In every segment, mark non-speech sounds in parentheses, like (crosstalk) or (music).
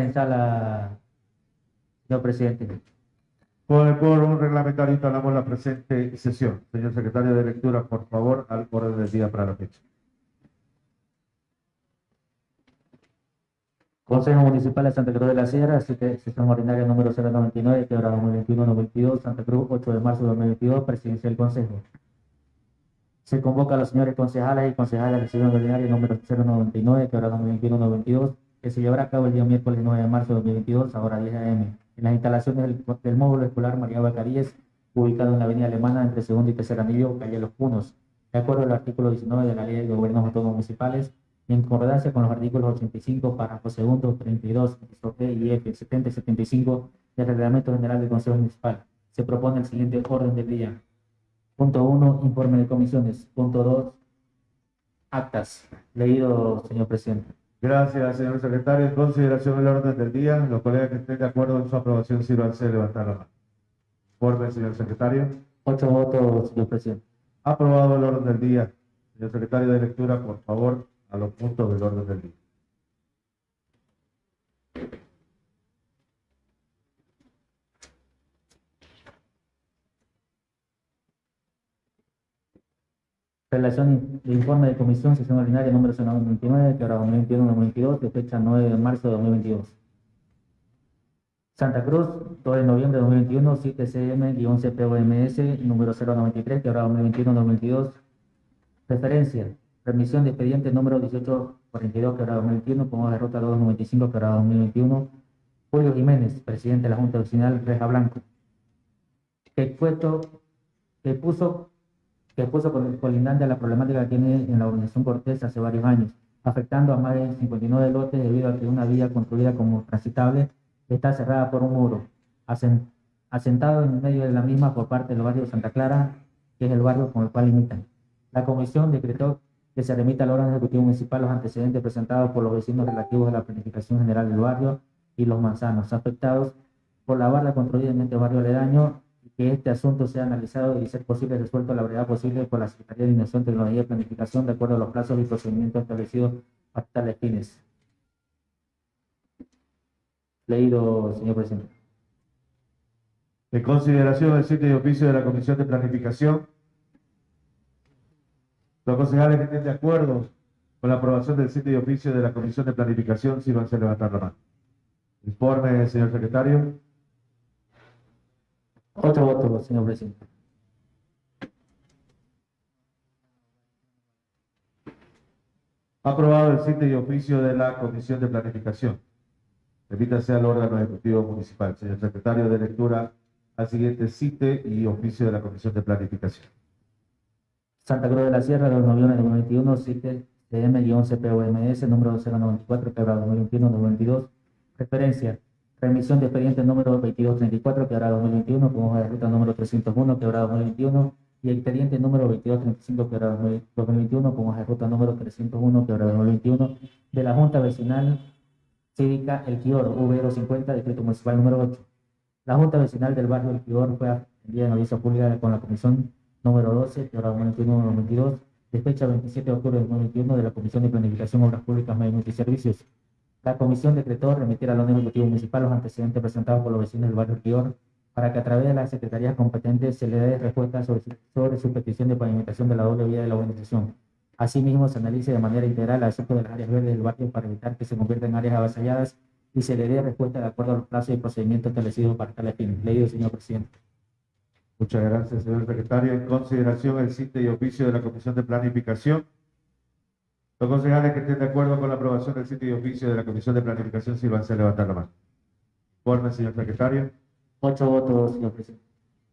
En sala, señor presidente. Con el quórum reglamentario instalamos la presente sesión. Señor secretario de lectura, por favor, al orden del día para la fecha. Consejo Municipal de Santa Cruz de la Sierra, sesión ordinaria número 099, quebrada 2021-2022, Santa Cruz, 8 de marzo de 2022, presidencia del Consejo. Se convoca a los señores concejales y concejales de la sesión ordinaria número 099, quebrada 2021-2022, que se llevará a cabo el día miércoles 9 de marzo de 2022, a hora 10 a.m., en las instalaciones del, módulo escolar María Bacaríes, ubicado en la avenida Alemana, entre segundo y tercer anillo, calle Los Punos, de acuerdo al artículo 19 de la Ley de Gobiernos Autónomos Municipales, en concordancia con los artículos 85, párrafo segundo, 32, inciso P y F, 70 y 75 del Reglamento General del Consejo Municipal. Se propone el siguiente orden del día. Punto 1, informe de comisiones. Punto 2, actas. Leído, señor presidente. Gracias, señor secretario. En consideración del orden del día, los colegas que estén de acuerdo en su aprobación, sírvanse a levantar la mano. Informe, señor secretario. Ocho votos, señor presidente. Aprobado el orden del día. Señor secretario de lectura, por favor, a los puntos del orden del día. Relación de informe de comisión, sesión ordinaria número 029, que ahora 2021-2022, de fecha 9 de marzo de 2022. Santa Cruz, 2 de noviembre de 2021, 7 CM-CPOMS, número 093, que ahora 2021-2022. Referencia, remisión de expediente número 1842, que ahora 2021, con hoja de ruta 295, que ahora 2021. Julio Jiménez, presidente de la Junta Vecinal Reja Blanco. Que, puesto, que puso que puso colindante a la problemática que tiene en la organización Cortés hace varios años, afectando a más de 59 lotes debido a que una vía construida como transitable está cerrada por un muro, asen- asentado en medio de la misma por parte del barrio Santa Clara, que es el barrio con el cual limitan. La comisión decretó que se remita al órgano ejecutivo municipal los antecedentes presentados por los vecinos relativos a la planificación general del barrio y los manzanos afectados por la barra construida en este barrio aledaño que este asunto sea analizado y, ser posible, resuelto a la brevedad posible por la Secretaría de Innovación, Tecnología y Planificación de acuerdo a los plazos y procedimientos establecidos para tales fines. Leído, señor presidente. En consideración del sitio y oficio de la Comisión de Planificación, los concejales que estén de acuerdo con la aprobación del sitio y oficio de la Comisión de Planificación, sírvanse a levantar la mano. Informe, señor secretario. Otro voto, señor presidente. Aprobado el sitio y oficio de la Comisión de Planificación. Remítase al órgano ejecutivo municipal. Señor secretario de lectura, al siguiente sitio y oficio de la Comisión de Planificación. Santa Cruz de la Sierra, 2 de noviembre de 2021, CITE CM-CPOMS, número 094, quebrado 2021-2022. Referencia, remisión de expediente número 2234, quebrado 2021, con hoja de ruta número 301, quebrado 2021, y expediente número 2235, quebrado 2021, con hoja de ruta número 301, quebrado 2021, de la Junta Vecinal Cívica El Quior, V050, Distrito Municipal número 8. La Junta Vecinal del barrio El Quior fue atendida en audiencia pública con la Comisión número 12, que ahora 2021-2022, de fecha 27 de octubre de 2021 de la Comisión de Planificación, Obras Públicas, Medio y Servicios. La comisión decretó remitir al orden ejecutivo municipal los antecedentes presentados por los vecinos del barrio Quior para que a través de las secretarías competentes se le dé respuesta sobre, sobre su petición de pavimentación de la doble vía de la urbanización. Asimismo, se analice de manera integral el asunto de las áreas verdes del barrio para evitar que se conviertan en áreas avasalladas y se le dé respuesta de acuerdo a los plazos y procedimientos establecidos para tales fines. Leído, señor presidente. Muchas gracias, señor secretario. En consideración el sitio y oficio de la Comisión de Planificación. Los concejales que estén de acuerdo con la aprobación del sitio y oficio de la Comisión de Planificación, sírvanse a levantar la mano. Informe, señor secretario. Ocho votos, señor presidente.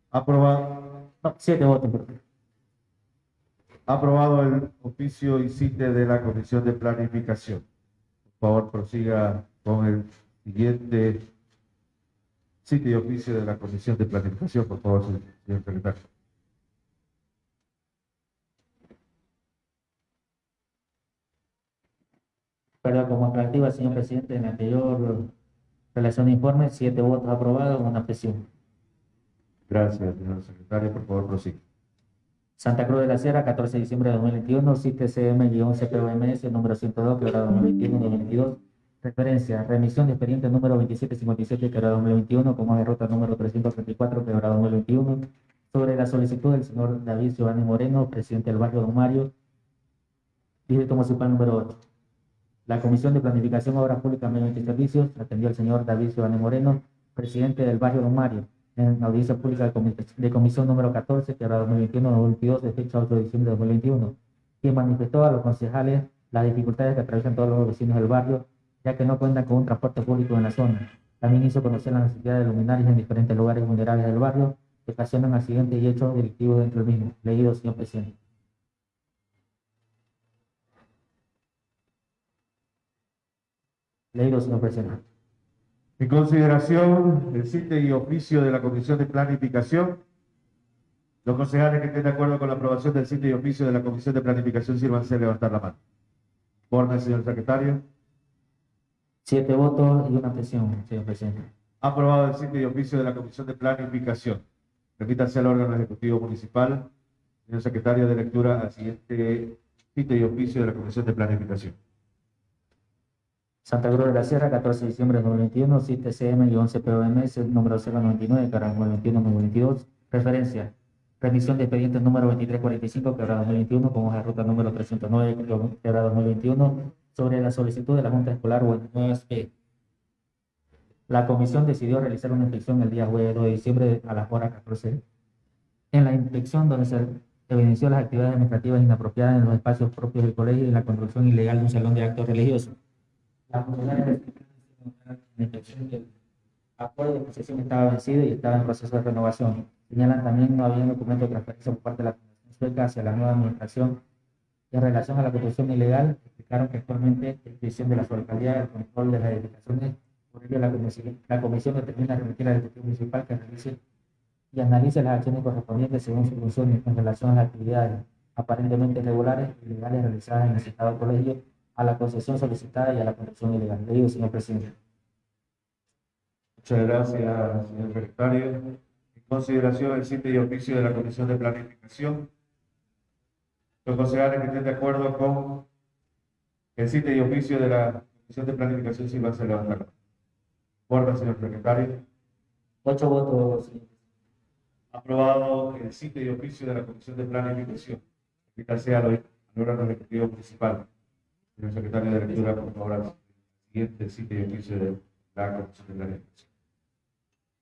Aprobado, No, siete votos, perdón. aprobado el oficio y sitio de la Comisión de Planificación. Por favor, prosiga con el siguiente sitio y oficio de la Comisión de Planificación, por favor, señor secretario. Como activa, señor presidente, en la anterior relación de informe, siete votos aprobados, una presión. Gracias, señor secretario. Por favor, prosiga. Santa Cruz de la Sierra, 14 de diciembre de 2021, CITE CM-CPOMS, número 102, quebrado 2021-2022. Referencia, remisión de expediente número 2757, quebrado 2021, como derrota número 334, quebrado 2021, sobre la solicitud del señor David Giovanni Moreno, presidente del barrio Don Mario, distrito municipal número 8. La Comisión de Planificación, Obras Públicas, Medio y Servicios atendió al señor David Giovanni Moreno, presidente del barrio Don Mario, en audiencia pública de, de comisión número 14, quebrado 2021-2022, de fecha 8 de diciembre de 2021, quien manifestó a los concejales las dificultades que atraviesan todos los vecinos del barrio, ya que no cuentan con un transporte público en la zona. También hizo conocer la necesidad de luminarias en diferentes lugares vulnerables del barrio que ocasionan accidentes y hechos delictivos dentro del mismo. Leído, señor presidente. Leído, señor presidente. En consideración del sitio y oficio de la Comisión de Planificación, los concejales que estén de acuerdo con la aprobación del sitio y oficio de la Comisión de Planificación, sírvanse a levantar la mano. Orden, señor secretario. Siete votos y una abstención, señor presidente. Aprobado el sitio y oficio de la Comisión de Planificación. Remítanse al órgano ejecutivo municipal. Señor secretario de lectura al siguiente sitio y oficio de la Comisión de Planificación. Santa Cruz de la Sierra, 14 de diciembre de 2021, CITE CM-11 POMS, número 099, cara 2021-2022. Referencia, remisión de expediente número 2345, quebrado 2021, con hoja de ruta número 309, quebrado 2021, sobre la solicitud de la Junta Escolar 9 La comisión decidió realizar una inspección el día jueves 2 de diciembre a las horas 14. En la inspección, donde se evidenció las actividades administrativas inapropiadas en los espacios propios del colegio y la construcción ilegal de un salón de actos religiosos. La funcionaria de la inspección que el acuerdo de concesión estaba vencido y estaba en proceso de renovación. Señalan también no había un documento de transferencia por parte de la Fundación Sueca hacia la nueva administración. En relación a la construcción ilegal, explicaron que actualmente es decisión de la alcaldía el control de las edificaciones. Por ello, la comisión, la comisión determina remitir al Ejecutivo Municipal que realice y analice las acciones correspondientes según su función en relación a las actividades aparentemente irregulares y ilegales realizadas en el citado colegio a la concesión solicitada y a la construcción ilegal. Le digo, señor presidente. Muchas gracias, señor secretario. En consideración del sitio y oficio de la Comisión de Planificación, los concejales que estén de acuerdo con el sitio y oficio de la Comisión de Planificación, si van a levantar. Orden, señor secretario. Ocho votos, señor. Aprobado el sitio y oficio de la Comisión de Planificación. Invítase al al órgano ejecutivo principal. Señor secretario de lectura, por favor, al siguiente sitio y oficio de la Comisión de Planificación.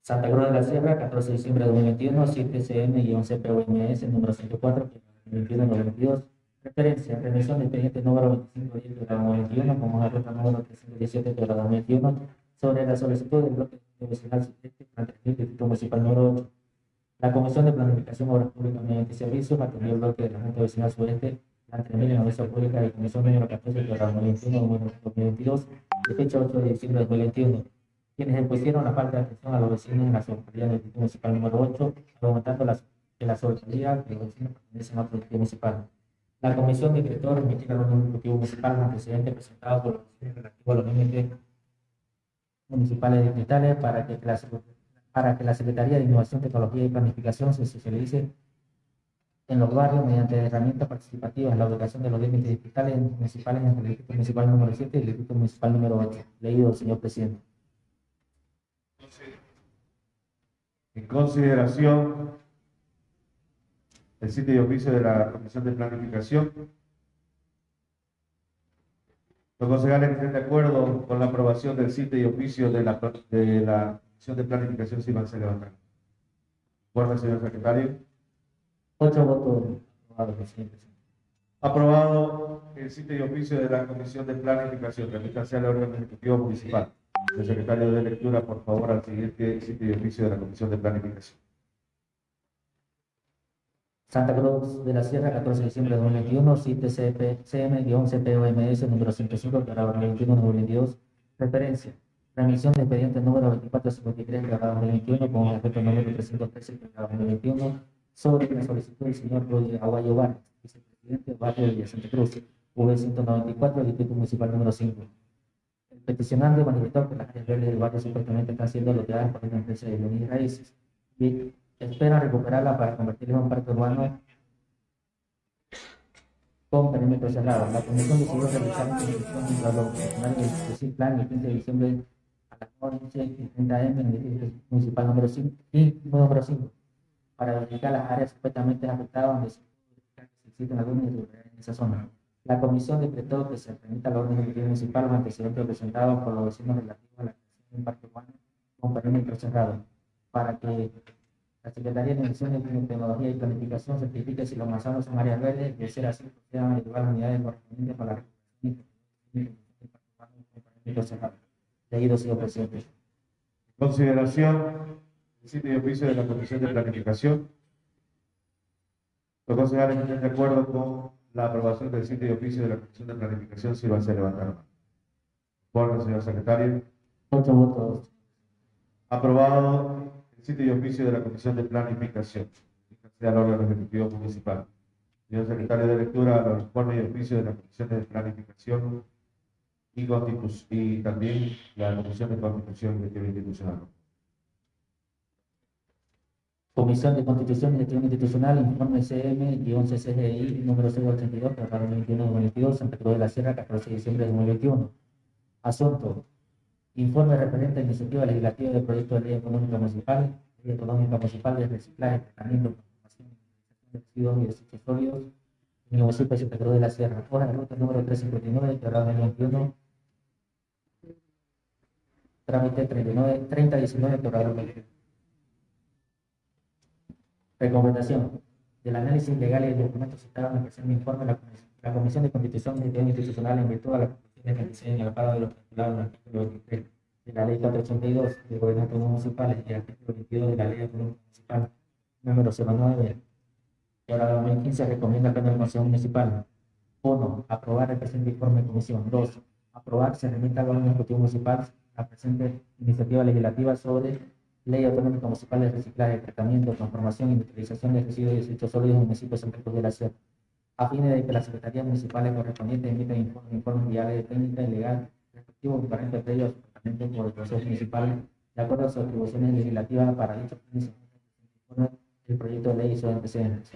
Santa Cruz de la Sierra, 14 de diciembre de 2021, 7 CM y 11 POMS, número 104, 21-92. Referencia, remisión de expediente número 2510 de la 2021, como la ruta número 317 de la 2021, sobre la solicitud del bloque de vecinal siguiente para el Distrito Municipal número 8. La Comisión de Planificación, Obras Públicas Mediante Servicios atendió el bloque de la Junta Vecinal Sudeste, la entremilla en audiencia pública de Comisión número 14 de la 2021, número 2022, de fecha 8 de diciembre de 2021 quienes la falta de atención a en la Secretaría Municipal número 8, argumentando la, que la Secretaría distrito municipal. La comisión por los los municipales para que, la, para que la Secretaría de Innovación, Tecnología y Planificación se socialice en los barrios mediante herramientas participativas la ubicación de los límites distritales municipales en el distrito municipal número 7 y el distrito municipal número 8. Leído, señor presidente. En consideración el sitio y oficio de la Comisión de Planificación, los concejales estén de acuerdo con la aprobación del sitio y oficio de la, de la Comisión de Planificación, si van a levantar. Guarda, señor secretario. Ocho votos aprobados, señor presidente. Aprobado el sitio y oficio de la Comisión de Planificación. Remítanse al órgano ejecutivo municipal. El secretario de lectura, por favor, al siguiente sitio y oficio de la Comisión de Planificación. Santa Cruz de la Sierra, 14 de diciembre de 2021, CITE CM-11POMS, número 105, grado 2021-2022. Referencia, remisión de expediente número 2453, grado 2021, con el efecto número 313, grado 2021, sobre la solicitud del señor Roger Aguayo Vargas, vicepresidente del barrio de Villa Santa Cruz, V194, distrito municipal número 5. El peticionante manifestó que las áreas verdes del barrio supuestamente están siendo loteadas por una empresa de bienes raíces y esperan recuperarla para convertirla en un parque urbano con perímetro cerrado. La comisión decidió realizar una comisión de los profesionales del plan el 15 de diciembre a las 11 y 30 am en el edificio municipal número 5, y número 5 para verificar las áreas supuestamente afectadas donde se verificar que existen algunas irregularidades en esa zona. La comisión decretó que se permita la orden ejecutiva municipal los antecedentes presentados por los vecinos relativos a la creación de un parque urbano con perímetro cerrado para que la Secretaría de Innovación, Tecnología y Planificación certifique si los manzanos son áreas verdes de ser así procedan a llevar las unidades correspondientes para la recuperación del parque urbano con perímetro cerrado. Leído, señor presidente. Consideración sitio y oficio de la Comisión de Planificación. Los concejales que estén de acuerdo con la aprobación del sitio y oficio de la Comisión de Planificación, si va a ser levantar. Por señor secretario. Ocho votos. Aprobado el sitio y oficio de la Comisión de Planificación. El órgano ejecutivo municipal. Señor secretario de lectura, los informes y oficio de la Comisión de Planificación y, y también la Comisión de Constitución y Gestión Institucional. Comisión de Constitución y Gestión Institucional, informe CM-CGI número 082, para 2021-2022, Santa Cruz de la Sierra, 14 de diciembre de 2021. Asunto. Informe referente a iniciativa legislativa del proyecto de ley económica municipal, ley económica municipal de reciclaje, tratamiento, transformación y de residuos y desechos sólidos en el municipio de Santa Cruz de la Sierra. Hoja de ruta número 359, quebrado 2021. Trámite 39, 3019, quebrado 2021. Recomendación. Del análisis legal y de documentos citados en el presente informe, la Comisión, la Comisión de Constitución y Gestión Institucional, en virtud de la conclusión que diseño y al amparo de los postulados en el artículo 23 de la Ley 482 del Gobierno Autónomo Municipal y el artículo 22 de la Ley Autónoma Municipal número 09 de ahora 2015, recomienda Pleno del Consejo Municipal 1. Aprobar el presente informe de comisión. 2. Aprobar se remita al órgano ejecutivo municipal la presente iniciativa legislativa sobre Ley Autonómica Municipal de Reciclaje, Tratamiento, Transformación y Utilización de Residuos y Desechos Sólidos en el municipio de Santa Cruz de la Sierra, a fin de que las secretarías municipales correspondientes emitan informes, informes guiales de técnica y legal respectivos equivalentes entre ellos tratamiento por el Consejo Municipal, de acuerdo a sus atribuciones legislativas para dichos fines, el proyecto de ley y sus antecedentes.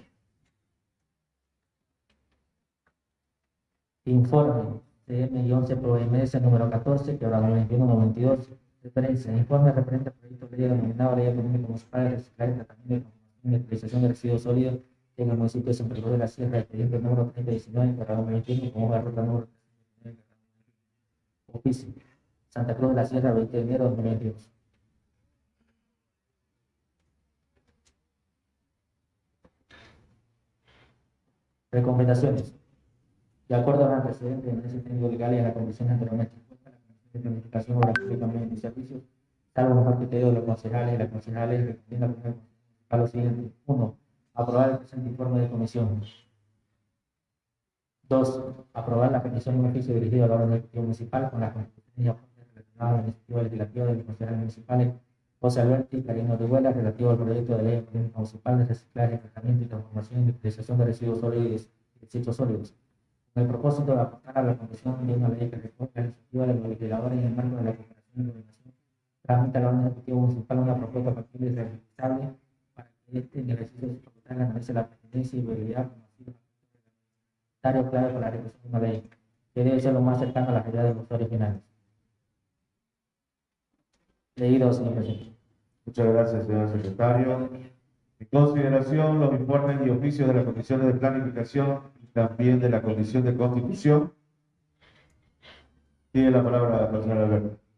Informe CM-11 ProMS número 14, que ahora 21-92, Referencia, informe referente ley denominado Ley Económica Municipal Reciclaje, Tratamiento, y de Residuos Sólidos en el municipio de Santa Cruz de la Sierra, expediente número 3019, corrado 21, como la ruta número 39, Oficio, Santa Cruz de la Sierra, 20 de enero de 2022. Recomendaciones. De acuerdo a los antecedentes en ese legal y a las condiciones anteriormente la Comisión de Planificación y Cambios y Servicios, salvo mejor criterio de los concejales y las concejales, recomienda a lo siguiente. Uno, aprobar el presente informe de comisión. Dos, aprobar la petición de un oficio dirigido al órgano ejecutivo municipal con las constituciones y aportes relacionados a la iniciativa legislativa de los concejales municipales José Alberto y Karina Orihuela relativo al proyecto de ley económica municipal de reciclaje, tratamiento y transformación y utilización de residuos sólidos y desechos sólidos con el propósito de aportar a la Comisión de una ley que recoge la iniciativa de los legisladores en el marco de la cooperación y coordinación, tramita la orden ejecutivo municipal una propuesta factible y realizable para que este en el ejercicio de su facultad la pertinencia y viabilidad como necesario clave para la ejecución de una ley, que debe ser lo más cercano a la realidad de los usuarios finales. Leído, señor presidente. Muchas gracias, señor secretario. En consideración, los informes y oficios de la Comisión de Planificación y también de la Comisión de Constitución. Tiene la palabra la señora Alberto.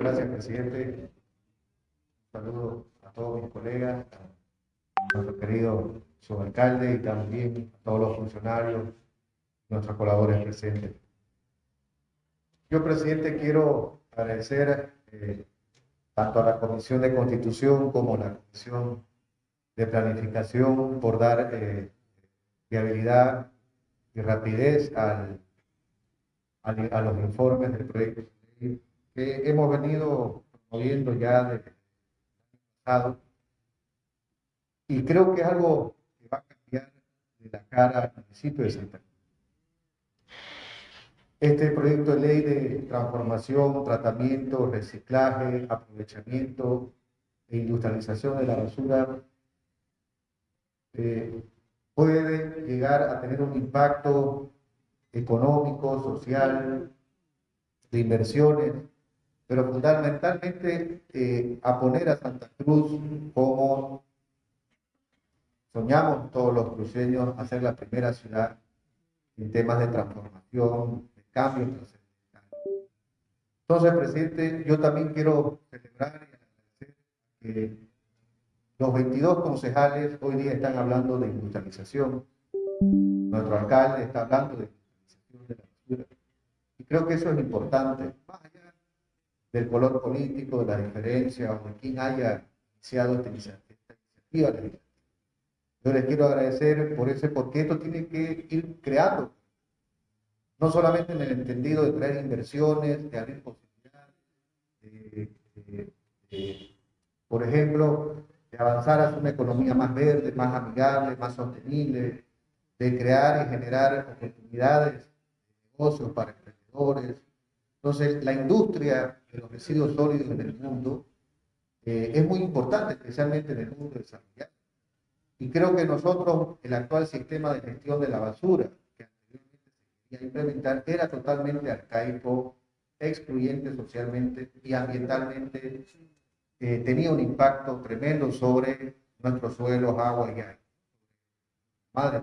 Gracias, presidente. Un saludo a todos mis colegas, a nuestro querido subalcalde y también a todos los funcionarios, nuestros colaboradores presentes. Yo, presidente, quiero agradecer eh, tanto a la Comisión de Constitución como a la Comisión de Planificación por dar eh, viabilidad y rapidez al, a los informes del proyecto que hemos venido promoviendo ya desde pasado. Y creo que es algo que va a cambiar de la cara al municipio de Santa Cruz. Este proyecto de ley de transformación, tratamiento, reciclaje, aprovechamiento e industrialización de la basura eh, puede llegar a tener un impacto económico, social, de inversiones, pero fundamentalmente eh, a poner a Santa Cruz como soñamos todos los cruceños a ser la primera ciudad en temas de transformación, de cambio. Entonces, presidente, yo también quiero celebrar y agradecer que los 22 concejales hoy día están hablando de industrialización. Nuestro alcalde está hablando de industrialización de la basura. Y creo que eso es importante, del color político, de la diferencia o de quién haya iniciado esta iniciativa. Yo les quiero agradecer por ese, porque esto tiene que ir creando, no solamente en el entendido de traer inversiones, de abrir posibilidades, de, por ejemplo, de avanzar hacia una economía más verde, más amigable, más sostenible, de crear y generar oportunidades de negocios para emprendedores. Entonces, la industria de los residuos sólidos en el mundo eh, es muy importante, especialmente en el mundo desarrollado. Y creo que nosotros, el actual sistema de gestión de la basura que anteriormente se quería implementar era totalmente arcaico, excluyente socialmente y ambientalmente. Eh, tenía un impacto tremendo sobre nuestros suelos, agua y aire. Madre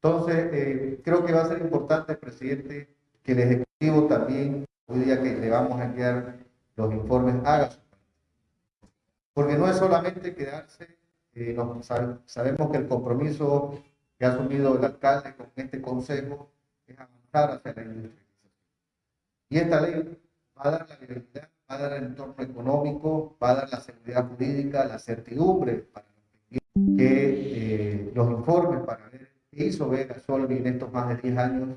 Entonces, eh, creo que va a ser importante, presidente, que el Ejecutivo también, hoy día que le vamos a enviar los informes, haga Porque no es solamente quedarse eh, sabemos que el compromiso que ha asumido el alcalde con este consejo es avanzar hacia la industrialización. Y esta ley va a dar la libertad, va a dar el entorno económico, va a dar la seguridad jurídica, la certidumbre para que eh, los informes para ver qué hizo Vega Solvi en estos más de 10 años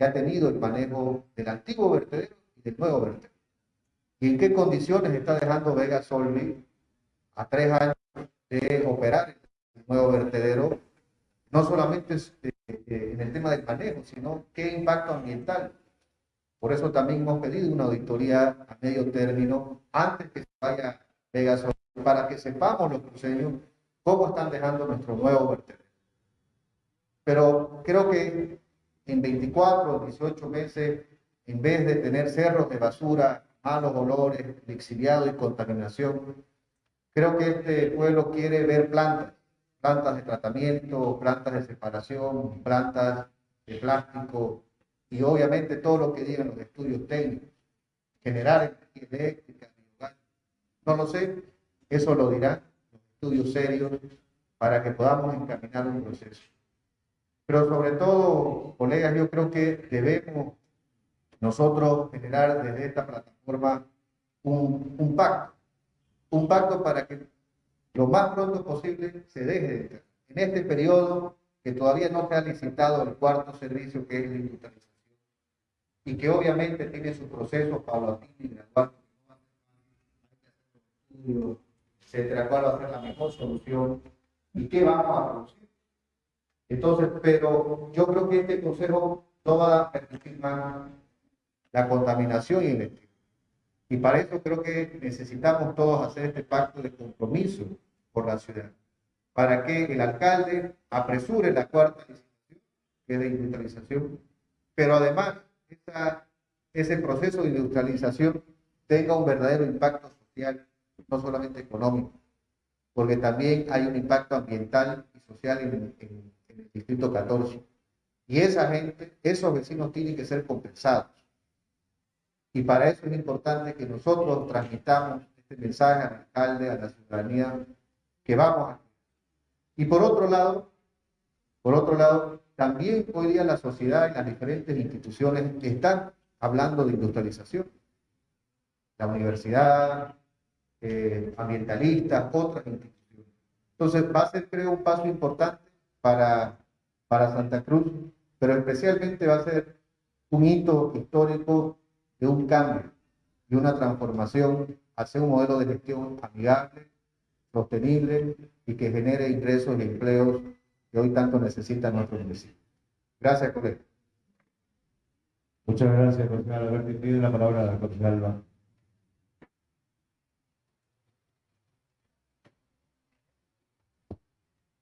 que ha tenido el manejo del antiguo vertedero y del nuevo vertedero. Y en qué condiciones está dejando Vega Solvi a tres años de operar el nuevo vertedero, no solamente eh, eh, en el tema del manejo, sino qué impacto ambiental. Por eso también hemos pedido una auditoría a medio término antes que se vaya Pegaso, para que sepamos los cruceños cómo están dejando nuestro nuevo vertedero. Pero creo que en 24 o 18 meses, en vez de tener cerros de basura, malos olores, exiliado y contaminación, Creo que este pueblo quiere ver plantas, plantas de tratamiento, plantas de separación, plantas de plástico y obviamente todo lo que digan los estudios técnicos, generar energía eléctrica, no lo sé, eso lo dirán los estudios serios para que podamos encaminar un proceso. Pero sobre todo, colegas, yo creo que debemos nosotros generar desde esta plataforma un, un pacto un pacto para que lo más pronto posible se deje de en este periodo que todavía no se ha licitado el cuarto servicio que es la industrialización y que obviamente tiene su proceso paulatino y gradual, etcétera, cuál va a ser la mejor solución y qué vamos a producir. Entonces, pero yo creo que este consejo no va a permitir más la contaminación y el y para eso creo que necesitamos todos hacer este pacto de compromiso por la ciudad, para que el alcalde apresure la cuarta licitación, que es de industrialización, pero además ese proceso de industrialización tenga un verdadero impacto social, no solamente económico, porque también hay un impacto ambiental y social en, en distrito 14. Y esa gente, esos vecinos tienen que ser compensados y para eso es importante que nosotros transmitamos este mensaje al alcalde, a la ciudadanía, que vamos a... Y por otro lado, por otro lado, también hoy día la sociedad y las diferentes instituciones están hablando de industrialización. La universidad, eh, ambientalistas, otras instituciones. Entonces va a ser, creo, un paso importante para, para Santa Cruz, pero especialmente va a ser un hito histórico de un cambio y una transformación hacia un modelo de gestión amigable, sostenible y que genere ingresos y empleos que hoy tanto necesitan nuestros vecinos. Gracias, colega. Muchas gracias, concejal Alberto. Pide la palabra la concejal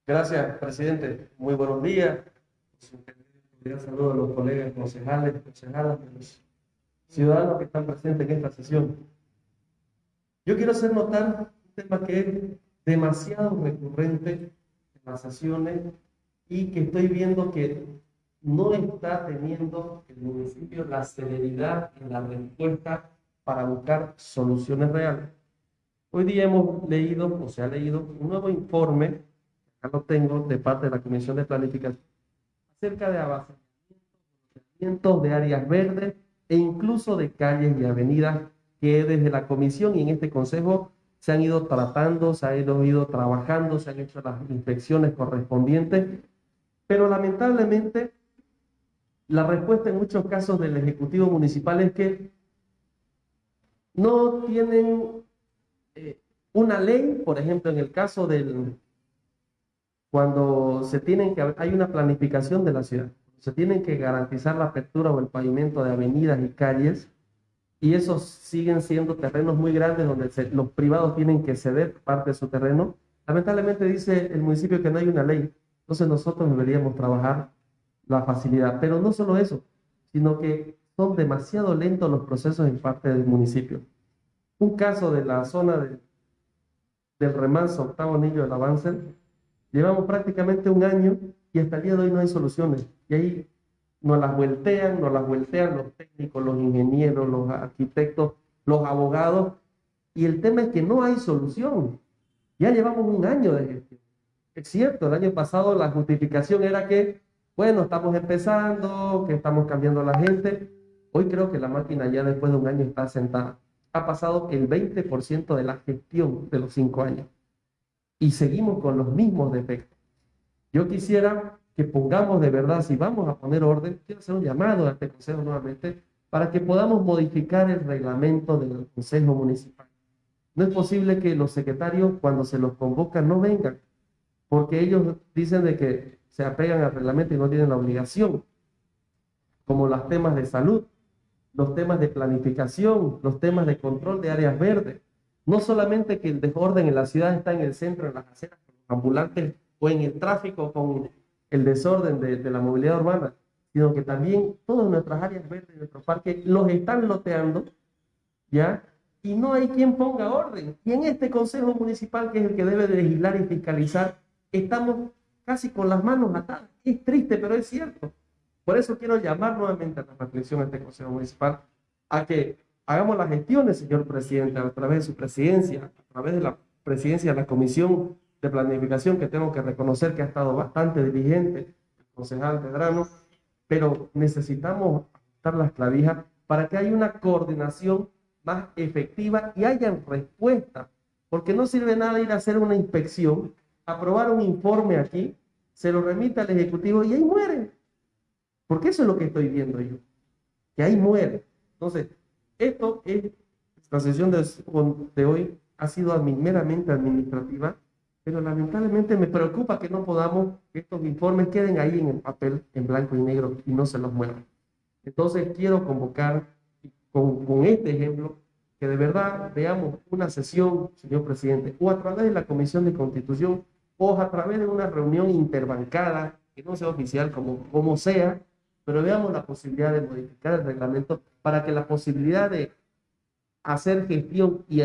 Gracias, presidente. Muy buenos días. Un saludo a los colegas concejales, concejalas, los ciudadanos que están presentes en esta sesión. Yo quiero hacer notar un tema que es demasiado recurrente en las sesiones y que estoy viendo que no está teniendo el municipio la celeridad en la respuesta para buscar soluciones reales. Hoy día hemos leído, o se ha leído, un nuevo informe, acá lo tengo, de parte de la Comisión de Planificación, acerca de abastecimientos de áreas verdes e incluso de calles y avenidas que desde la Comisión y en este Consejo se han ido tratando, se han ido, trabajando, se han hecho las inspecciones correspondientes, pero lamentablemente la respuesta en muchos casos del Ejecutivo Municipal es que no tienen eh, una ley, por ejemplo, en el caso del, cuando se tienen que, hay una planificación de la ciudad, se tienen que garantizar la apertura o el pavimento de avenidas y calles, y esos siguen siendo terrenos muy grandes donde los privados tienen que ceder parte de su terreno. Lamentablemente dice el municipio que no hay una ley, entonces nosotros deberíamos trabajar la facilidad, pero no solo eso, sino que son demasiado lentos los procesos en parte del municipio. Un caso de la zona de, del remanso octavo anillo del avance, llevamos prácticamente un año y hasta el día de hoy no hay soluciones. Y ahí nos las voltean, nos las voltean los técnicos, los ingenieros, los arquitectos, los abogados, y el tema es que no hay solución. Ya llevamos un año de gestión. Es cierto, el año pasado la justificación era que, bueno, estamos empezando, que estamos cambiando la gente. Hoy creo que la máquina ya después de un año está sentada ha pasado el 20% de la gestión de los cinco años. Y seguimos con los mismos defectos. Yo quisiera que pongamos de verdad, si vamos a poner orden, quiero hacer un llamado a este Consejo nuevamente, para que podamos modificar el reglamento del Consejo Municipal. No es posible que los secretarios, cuando se los convocan, no vengan, porque ellos dicen de que se apegan al reglamento y no tienen la obligación, como los temas de salud los temas de planificación, los temas de control de áreas verdes. No solamente que el desorden en la ciudad está en el centro, en las aceras, con los ambulantes o en el tráfico con el desorden de, de la movilidad urbana, sino que también todas nuestras áreas verdes, nuestros parques, los están loteando, ¿ya? Y no hay quien ponga orden. Y en este Consejo Municipal, que es el que debe legislar y fiscalizar, estamos casi con las manos atadas. Es triste, pero es cierto. Por eso quiero llamar nuevamente a la reflexión a este Consejo Municipal a que hagamos las gestiones, señor presidente, a través de su presidencia, a través de la presidencia de la Comisión de Planificación, que tengo que reconocer que ha estado bastante diligente, el concejal Pedrano, pero necesitamos ajustar las clavijas para que haya una coordinación más efectiva y haya respuesta, porque no sirve nada ir a hacer una inspección, aprobar un informe aquí, se lo remite al Ejecutivo y ahí mueren. Porque eso es lo que estoy viendo yo. Que ahí muere. Entonces, esto es, esta sesión de, hoy ha sido meramente administrativa, pero lamentablemente me preocupa que no podamos, que estos informes queden ahí en el papel, en blanco y negro, y no se los muevan. Entonces, quiero convocar con, con este ejemplo que de verdad veamos una sesión, señor presidente, o a través de la Comisión de Constitución, o a través de una reunión interbancada, que no sea oficial, como, como sea, pero veamos la posibilidad de modificar el reglamento para que la posibilidad de hacer gestión y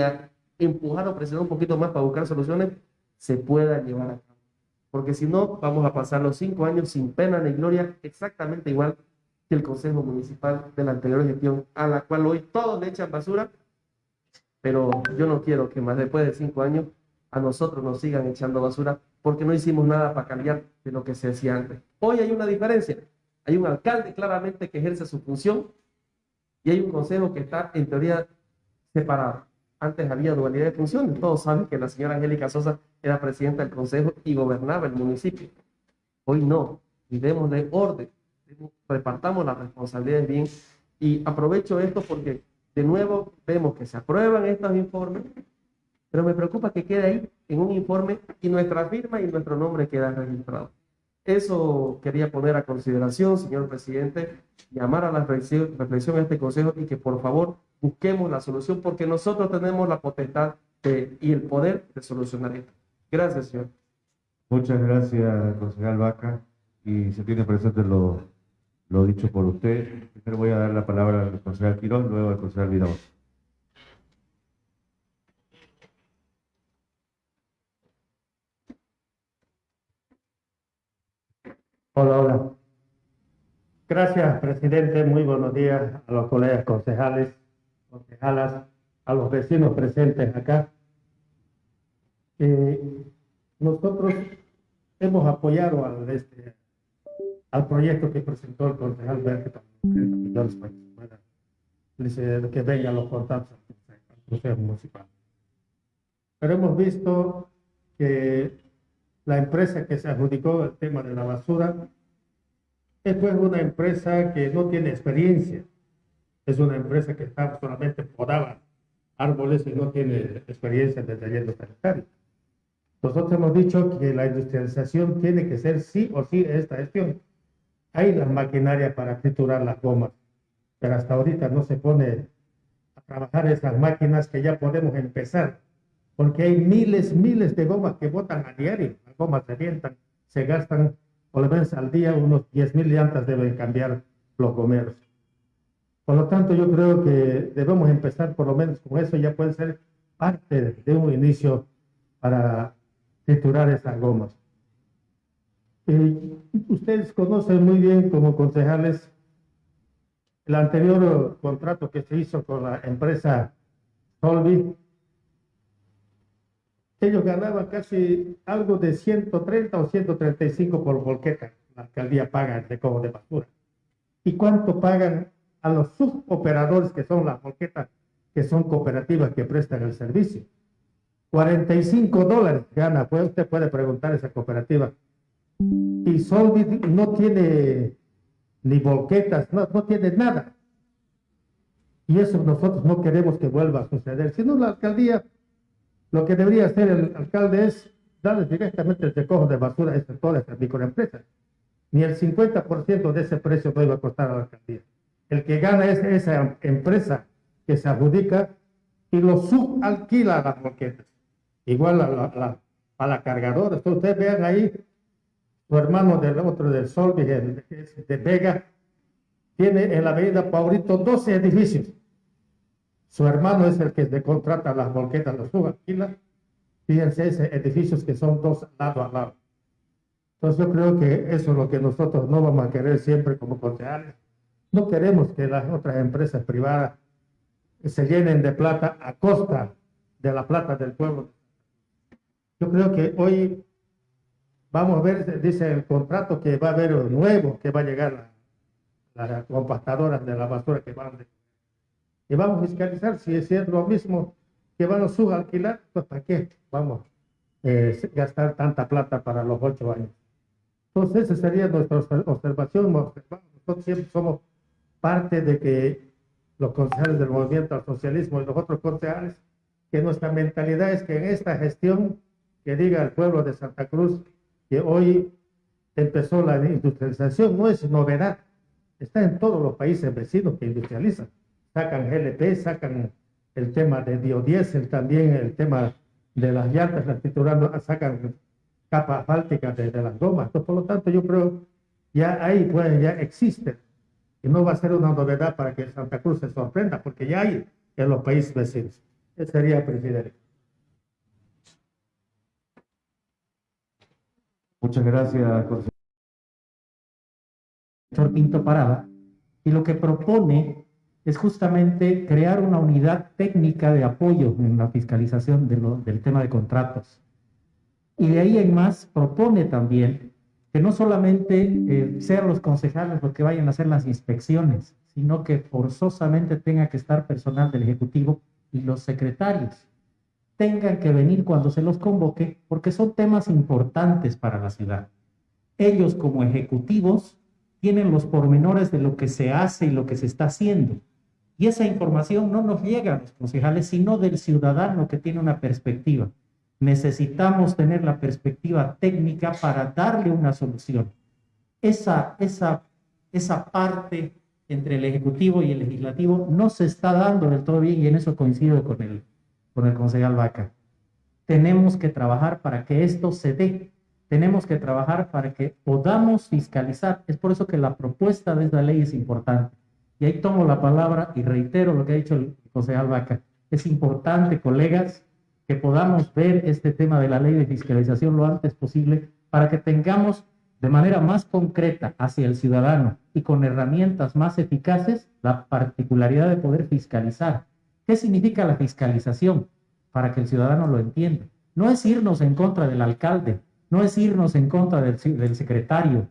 empujar o presionar un poquito más para buscar soluciones se pueda llevar a cabo. Porque si no, vamos a pasar los cinco años sin pena ni gloria, exactamente igual que el Consejo Municipal de la anterior gestión, a la cual hoy todos le echan basura, pero yo no quiero que más después de cinco años a nosotros nos sigan echando basura porque no hicimos nada para cambiar de lo que se hacía antes. Hoy hay una diferencia. Hay un alcalde claramente que ejerce su función y hay un consejo que está en teoría separado. Antes había dualidad de funciones. Todos saben que la señora Angélica Sosa era presidenta del consejo y gobernaba el municipio. Hoy no. Y de orden. Repartamos las responsabilidades bien. Y aprovecho esto porque de nuevo vemos que se aprueban estos informes, pero me preocupa que quede ahí en un informe y nuestra firma y nuestro nombre queda registrado. Eso quería poner a consideración, señor presidente, llamar a la reflexión, a este consejo y que por favor busquemos la solución porque nosotros tenemos la potestad y el poder de solucionar esto. Gracias, señor. Muchas gracias, concejal Vaca. Y se tiene presente lo, dicho por usted. Primero voy a dar la palabra al concejal Quirón, luego al concejal Vidal. Hola, hola. Gracias, presidente. Muy buenos días a los colegas concejales, concejalas, a los vecinos presentes acá. Eh, nosotros hemos apoyado al, este, al proyecto que presentó el concejal para que, vengan los contratos al Consejo Municipal. Pero hemos visto que la empresa que se adjudicó el tema de la basura es pues una empresa que no tiene experiencia. Es una empresa que está solamente podaba árboles y no tiene experiencia de taller sanitario. Nosotros hemos dicho que la industrialización tiene que ser sí o sí esta gestión. Hay las maquinarias para triturar las gomas, pero hasta ahorita no se pone a trabajar esas máquinas que ya podemos empezar, porque hay miles, miles de gomas que botan a diario. Gomas se revientan, se gastan por lo menos al día unos 10 mil llantas deben cambiar los gomeros. Por lo tanto, yo creo que debemos empezar por lo menos con eso, ya puede ser parte de un inicio para triturar esas gomas. Eh, ustedes conocen muy bien como concejales el anterior contrato que se hizo con la empresa Solvi. Ellos ganaban casi algo de 130 o 135 por volqueta. La alcaldía paga el recojo de basura. ¿Y cuánto pagan a los suboperadores que son las volquetas, que son cooperativas que prestan el servicio? 45 dólares gana, pues usted puede preguntar a esa cooperativa. Y Solvit no tiene ni volquetas, no, no tiene nada. Y eso nosotros no queremos que vuelva a suceder. Si no, la alcaldía, lo que debería hacer el alcalde es darles directamente el recojo de basura a todas estas microempresas. Ni el 50% de ese precio no iba a costar a la alcaldía. El que gana es esa empresa que se adjudica y lo subalquila a las volquetas. Igual a la, la- a la cargadora. Entonces, ustedes vean ahí, su hermano del otro del Sol, de Vega, tiene en la avenida Paurito 12 edificios. Su hermano es el que le contrata las volquetas, los subalquila. Fíjense, esos edificios que son dos lado a lado. Entonces yo creo que eso es lo que nosotros no vamos a querer siempre como concejales. No queremos que las otras empresas privadas se llenen de plata a costa de la plata del pueblo. Yo creo que hoy vamos a ver, dice el contrato que va a haber nuevo, que va a llegar la- las compastadoras de la basura que van de- y vamos a fiscalizar si es lo mismo que van a subalquilar, pues para qué vamos a gastar tanta plata para los ocho años. Entonces, esa sería nuestra obser- observación. Nosotros siempre somos parte de que los concejales del movimiento al socialismo y los otros concejales, que nuestra mentalidad es que en esta gestión, que diga el pueblo de Santa Cruz, que hoy empezó la industrialización, no es novedad. Está en todos los países vecinos que industrializan. Sacan GLP, sacan el tema de biodiesel, también el tema de las llantas, las triturando, sacan capa asfáltica de, de las gomas. Entonces, por lo tanto, yo creo ya ahí pues ya existe y no va a ser una novedad para que Santa Cruz se sorprenda, porque ya hay en los países vecinos. Ese sería, presidente. Muchas gracias, doctor Pinto Parada, y lo que propone es justamente crear una unidad técnica de apoyo en la fiscalización del tema de contratos. Y de ahí en más propone también que no solamente eh, sean los concejales los que vayan a hacer las inspecciones, sino que forzosamente tenga que estar personal del Ejecutivo y los secretarios tengan que venir cuando se los convoque, porque son temas importantes para la ciudad. Ellos como ejecutivos tienen los pormenores de lo que se hace y lo que se está haciendo. Y esa información no nos llega a los concejales, sino del ciudadano que tiene una perspectiva. Necesitamos tener la perspectiva técnica para darle una solución. Esa, esa, esa parte entre el Ejecutivo y el Legislativo no se está dando del todo bien y en eso coincido con el, con el concejal Vaca. Tenemos que trabajar para que esto se dé tenemos que trabajar para que podamos fiscalizar. Es por eso que la propuesta de esta ley es importante. Y ahí tomo la palabra y reitero lo que ha dicho el concejal. Es importante, colegas, que podamos ver este tema de la ley de fiscalización lo antes posible para que tengamos de manera más concreta hacia el ciudadano y con herramientas más eficaces la particularidad de poder fiscalizar. ¿Qué significa la fiscalización? Para que el ciudadano lo entienda. No es irnos en contra del alcalde, no es irnos en contra del secretario,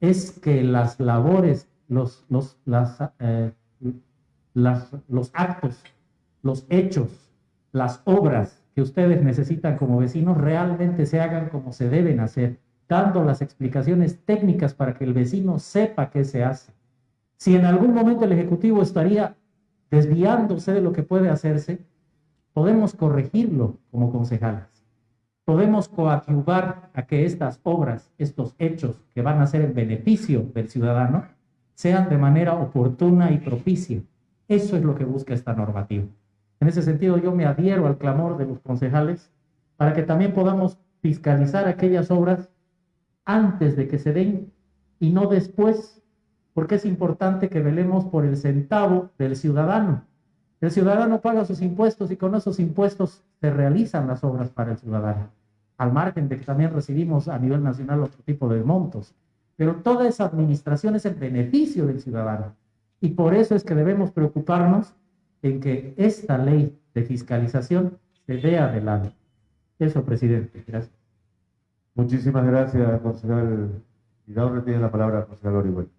es que las labores, los, los, eh, las, los actos, los hechos, las obras que ustedes necesitan como vecinos realmente se hagan como se deben hacer dando las explicaciones técnicas para que el vecino sepa qué se hace. Si en algún momento el Ejecutivo estaría desviándose de lo que puede hacerse, podemos corregirlo como concejales. Podemos coadyuvar a que estas obras, estos hechos que van a ser en beneficio del ciudadano, sean de manera oportuna y propicia. Eso es lo que busca esta normativa. En ese sentido, yo me adhiero al clamor de los concejales para que también podamos fiscalizar aquellas obras antes de que se den y no después, porque es importante que velemos por el centavo del ciudadano. El ciudadano paga sus impuestos y con esos impuestos se realizan las obras para el ciudadano, al margen de que también recibimos a nivel nacional otro tipo de montos. Pero toda esa administración es el beneficio del ciudadano. Y por eso es que debemos preocuparnos en que esta ley de fiscalización se dé adelante. Eso, presidente. Gracias. Muchísimas gracias, concejal. Y ahora tiene la palabra concejal Orihuela.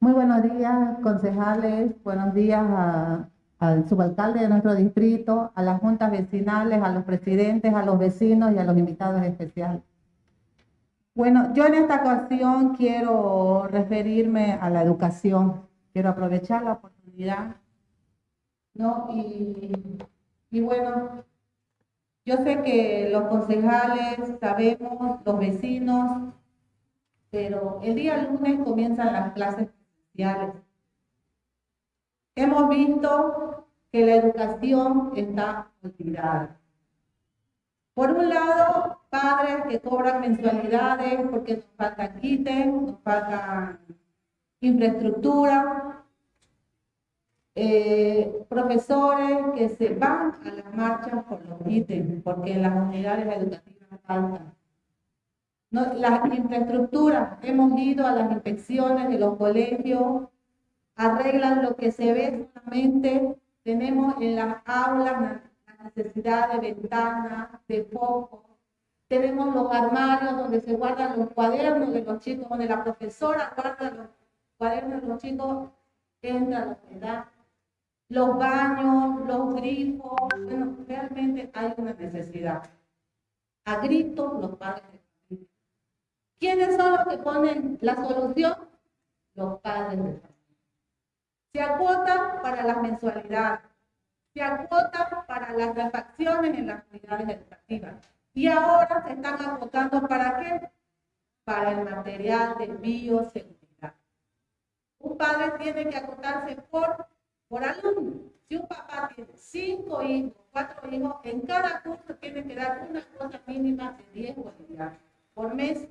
Muy buenos días, concejales. Buenos días al subalcalde de nuestro distrito, a las juntas vecinales, a los presidentes, a los vecinos y a los invitados especiales. Bueno, yo en esta ocasión quiero referirme a la educación. Quiero aprovechar la oportunidad. Y, bueno, yo sé que los concejales, sabemos, los vecinos, pero el día lunes comienzan las clases especiales. Hemos visto que la educación está olvidada. Por un lado, padres que cobran mensualidades porque nos falta quite, nos falta infraestructura, eh, profesores que se van a las marchas por los ítems, porque las unidades educativas faltan. Las infraestructuras, hemos ido a las inspecciones de los colegios, arreglan lo que se ve solamente, tenemos en las aulas la necesidad de ventanas, de focos, tenemos los armarios donde se guardan los cuadernos de los chicos, donde la profesora guarda los cuadernos de los chicos, entra la humedad los baños, los grifos, bueno, realmente hay una necesidad. A gritos los padres de familia. ¿Quiénes son los que ponen la solución? Los padres de familia. Se acota para las mensualidades, se acota para las refacciones en las unidades educativas. Y ahora se están acotando para qué? Para el material de bioseguridad. Un padre tiene que acotarse por por alumno. Si un papá tiene cinco hijos, cuatro hijos, en cada curso tiene que dar una cosa mínima de 10 bolivianos por mes.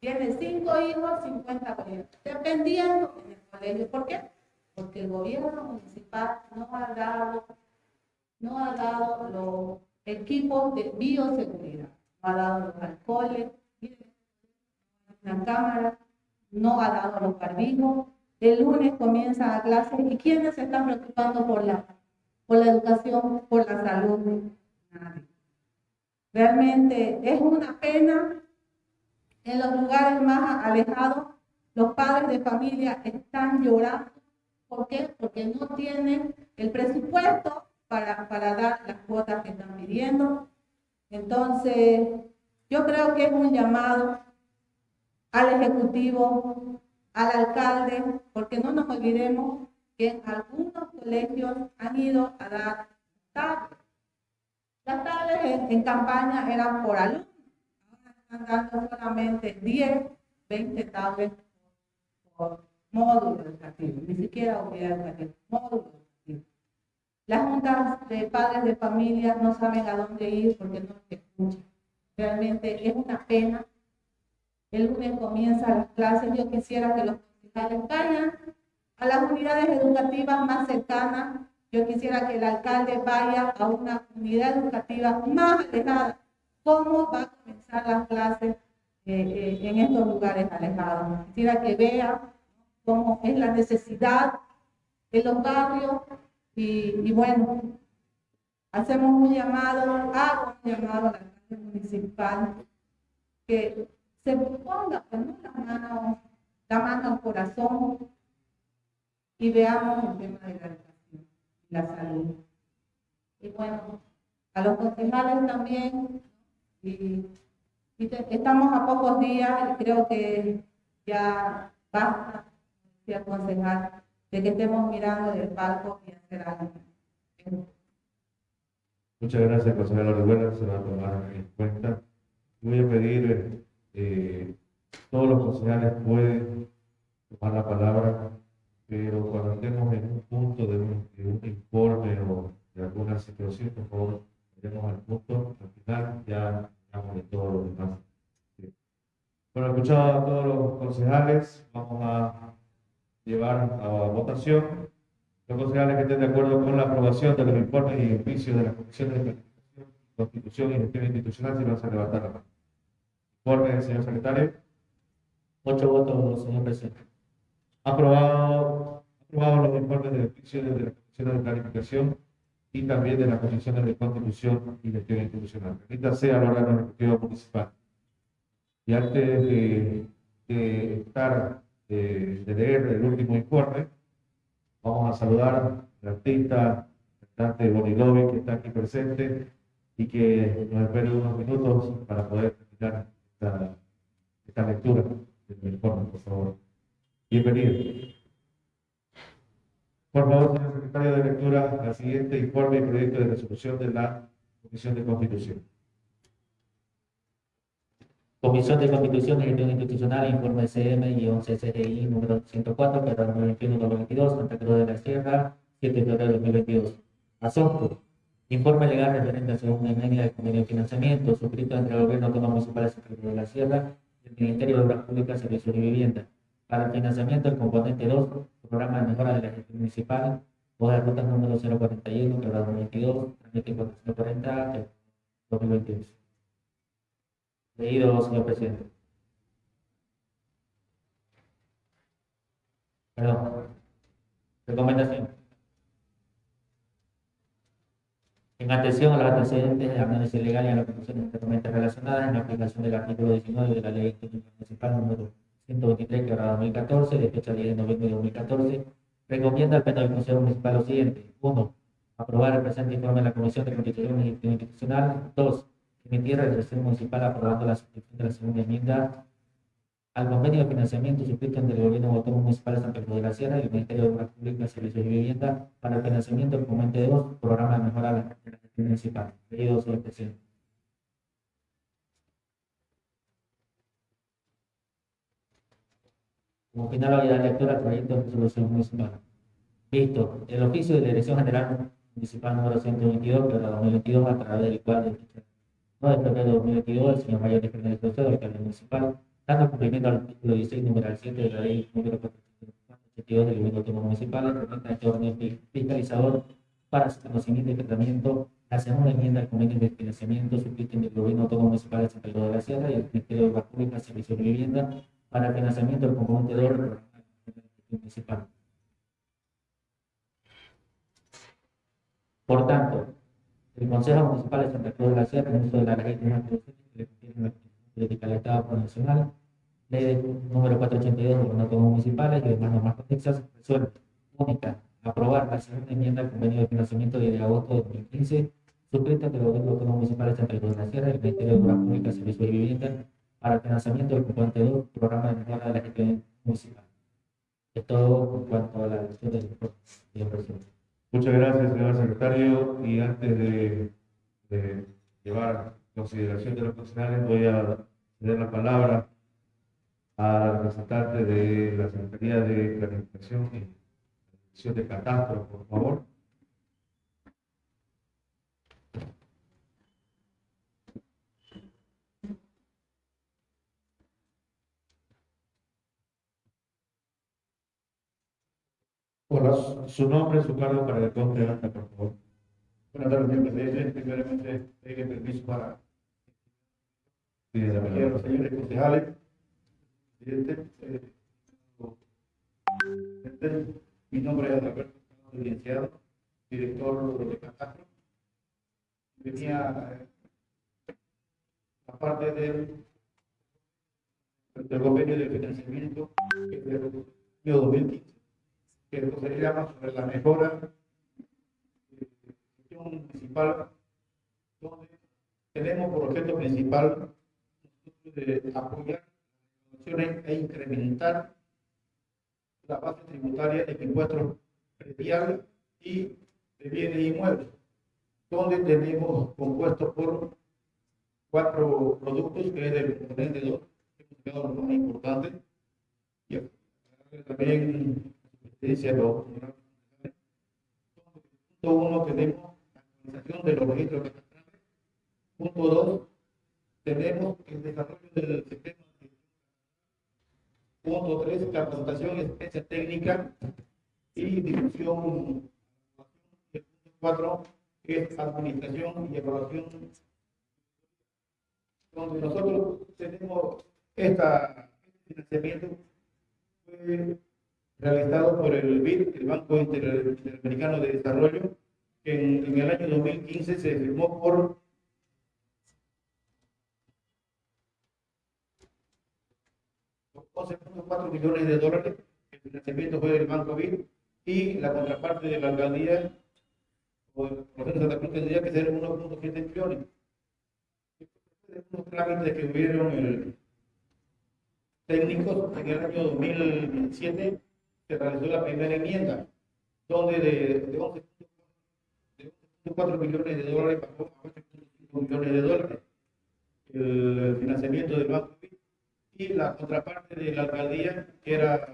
Tiene cinco hijos, 50 bolivianos, dependiendo en el colegio. ¿Por qué? Porque el gobierno municipal no ha dado, no ha dado los equipos de bioseguridad, no ha dado los alcoholes, la cámara, no ha dado los barbijos, el lunes comienza la clase. ¿Y quiénes se están preocupando por la, por la educación, por la salud? Nadie. Realmente es una pena. En los lugares más alejados, los padres de familia están llorando. ¿Por qué? Porque no tienen el presupuesto para, para dar las cuotas que están pidiendo. Entonces, yo creo que es un llamado al Ejecutivo al alcalde, porque no nos olvidemos que algunos colegios han ido a dar tablets. Las tablets en, campaña eran por alumnos, ahora están dando solamente 10, 20 tablets por módulo educativo, ni siquiera unidad educativa, módulo. Las juntas de padres de familia no saben a dónde ir porque no se escuchan. Realmente es una pena. El lunes comienza las clases. Yo quisiera que los concejales vayan a las unidades educativas más cercanas. Yo quisiera que el alcalde vaya a una unidad educativa más alejada. ¿Cómo va a comenzar las clases eh, eh, en estos lugares alejados? Quisiera que vea cómo es la necesidad en los barrios y, bueno, hacemos un llamado, hago un llamado a la alcalde municipal que se ponga ¿no? la, mano, la mano al corazón y veamos el tema de la educación y la salud. Y bueno, a los concejales también, y, estamos a pocos días, y creo que ya basta, decía el concejal, de que estemos mirando del palco y hacer algo. Muchas gracias, consejero Orihuela, se va a tomar en cuenta. Voy a pedir, eh, todos los concejales pueden tomar la palabra, pero cuando estemos en un punto de un, de un informe o de alguna situación, por favor, lleguemos al punto, al final ya hablamos de todo lo demás. Bueno, escuchado a todos los concejales, vamos a llevar a votación los concejales que estén de acuerdo con la aprobación de los informes y oficios de las comisiones de planificación, constitución y gestión institucional, si van a levantar la mano. Informe, señor secretario. Ocho votos, señor presidente. Aprobado, aprobado los informes de oficio de las comisiones de planificación y también de las comisiones de constitución y gestión institucional. Remítanse al órgano ejecutivo municipal. Y antes de, de estar, eh, de leer el último informe, Vamos a saludar al artista, cantante Bonilovi, que está aquí presente y que nos espere unos minutos para poder terminar esta, esta lectura del informe, por favor. Bienvenido. Por favor, señor secretario de lectura, la siguiente informe y proyecto de resolución de la Comisión de Constitución. Comisión de Constitución y Gestión Institucional, informe CM-CCGI número 104, para 2021-2022, Santa Cruz de la Sierra, 7 de febrero de 2022. Asunto. Informe legal referente a segunda enmienda del convenio de financiamiento suscrito entre el Gobierno Autónomo Municipal de Santa Cruz de la Sierra y el Ministerio de Obras Públicas, Servicios y Vivienda para el financiamiento del componente 2, programa de mejora de la gestión municipal, o de ruta número 041, quebrado 2022, trámite 440, de 2022. Leído, señor presidente. Perdón. Recomendación. En atención a los antecedentes de análisis legal y a las conclusiones externamente relacionadas en la aplicación del artículo 19 de la Ley Municipal número 123, quebrada 2014, de fecha 10 de noviembre de 2014, recomienda al Pleno del Consejo Municipal lo siguiente. 1. Aprobar el presente informe de la Comisión de Constitución Institucional. 2 emitir resolución municipal aprobando la suscripción de la segunda enmienda al convenio de financiamiento suscrito entre el Gobierno Autónomo Municipal de Santa Cruz de la Sierra y el Ministerio de Obras Públicas, Servicios y Vivienda para el financiamiento del componente 2, programa de mejora de la gestión municipal. Leído, señor presidente. Como final voy a dar lectura al proyecto de resolución municipal. Visto, el oficio de la Dirección General Municipal número 122, de la 2022, a través del cual 9 de febrero de 2022, el señor Mayor de Fernández José, alcalde municipal, dando cumplimiento al artículo 16, número 7 de la ley número 482 del gobierno autónomo municipal, implementa este orden fi- fiscalizador para su conocimiento y tratamiento la segunda enmienda al convenio de financiamiento suscrito entre el gobierno autónomo municipal de Santa Cruz de la Sierra y el Ministerio de Obras Públicas, Servicios y Vivienda para el financiamiento del componente 2 del programa de gestión municipal. Por tanto, el Consejo Municipal de Santa Cruz de la Sierra, en uso de la ley de la política del Estado Nacional, ley número 482 de los autónomos municipales y demás normas conexas, resuelve, única, aprobar la segunda enmienda al convenio de financiamiento de agosto de 2015, suscrita entre el Gobierno Autónomo Municipal de Santa Cruz de la Sierra y el Ministerio de Obras Públicas, Servicios y Vivienda para el financiamiento del componente 2, programa de mejora de la gestión municipal. Es todo en cuanto a la elección del presidente. Muchas gracias, señor secretario. Y antes de, de llevar consideración de los funcionarios, voy a ceder la palabra al representante de la Secretaría de Planificación y de Catastro, por favor. Su, su nombre, su cargo para conste en acta, por favor. Buenas tardes, señor presidente. Primeramente, pedirle permiso para Sí, la a los señores concejales. Presidente, eh, mi nombre es Alberto Licenciado, director de Catastro. Venía eh, aparte del, del convenio de financiamiento del año 2015, que llama sobre la mejora. De gestión municipal, donde tenemos por objeto principal de apoyar e incrementar la base tributaria en impuestos prediales y de bienes inmuebles, donde tenemos compuestos por cuatro productos, que es el componente 2, que es lo más importante, y también los Punto uno, tenemos la actualización de los registros catastrales. Punto dos, tenemos el desarrollo del sistema. Punto tres, capacitación y asistencia técnica y difusión. El punto cuatro es administración y evaluación. Donde nosotros tenemos esta, este financiamiento fue realizado por el BID, el Banco Inter- Interamericano de Desarrollo, que en, el año 2015 se firmó por 11.4 millones de dólares. El financiamiento fue del Banco BID y la contraparte de la alcaldía o el proceso de Santa Cruz tendría que ser 1.7 millones. Unos trámites que hubieron el, técnicos en el año 2007 se realizó la primera enmienda, donde de, de 11.4 de 11.4 millones de dólares pasó a 8.5 millones de dólares el financiamiento del Banco y la contraparte de la alcaldía, que era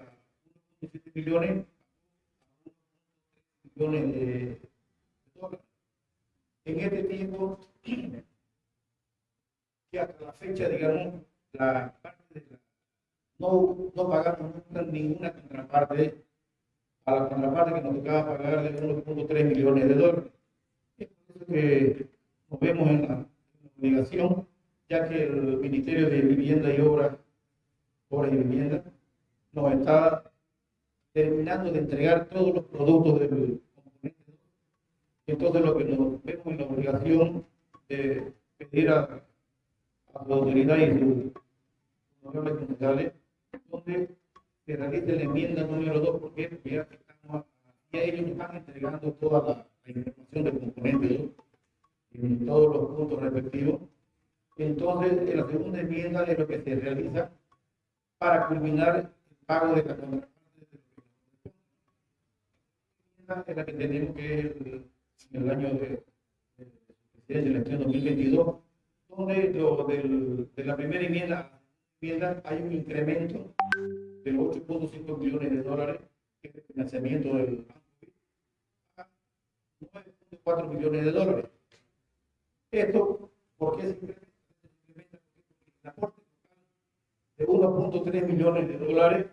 1.7 millones, millones de dólares. En este tiempo, (clears throat) que hasta la fecha, digamos, la parte de la, no, no pagamos ninguna contraparte a la contraparte que nos tocaba pagar de 1.3 millones de dólares. Es que nos vemos en la, obligación, ya que el Ministerio de Vivienda y Obras Obras y Vivienda, nos está terminando de entregar todos los productos del componente 2. Entonces, lo que nos vemos en la obligación de pedir a, a la autoridad y sus honorables concejales, donde se realice la enmienda número 2, porque ya, estamos, ya ellos están entregando toda la, la información del componente 2 en todos los puntos respectivos. Entonces, en la segunda enmienda es lo que se realiza para culminar el pago de la contraparte. Es la que tenemos que en el año de, de, de elección 2022, donde lo del, de la primera enmienda, hay un incremento de los 8.5 millones de dólares que es el financiamiento del a 9.4 millones de dólares. Esto, ¿por qué se incrementa? El aporte de 1.3 millones de dólares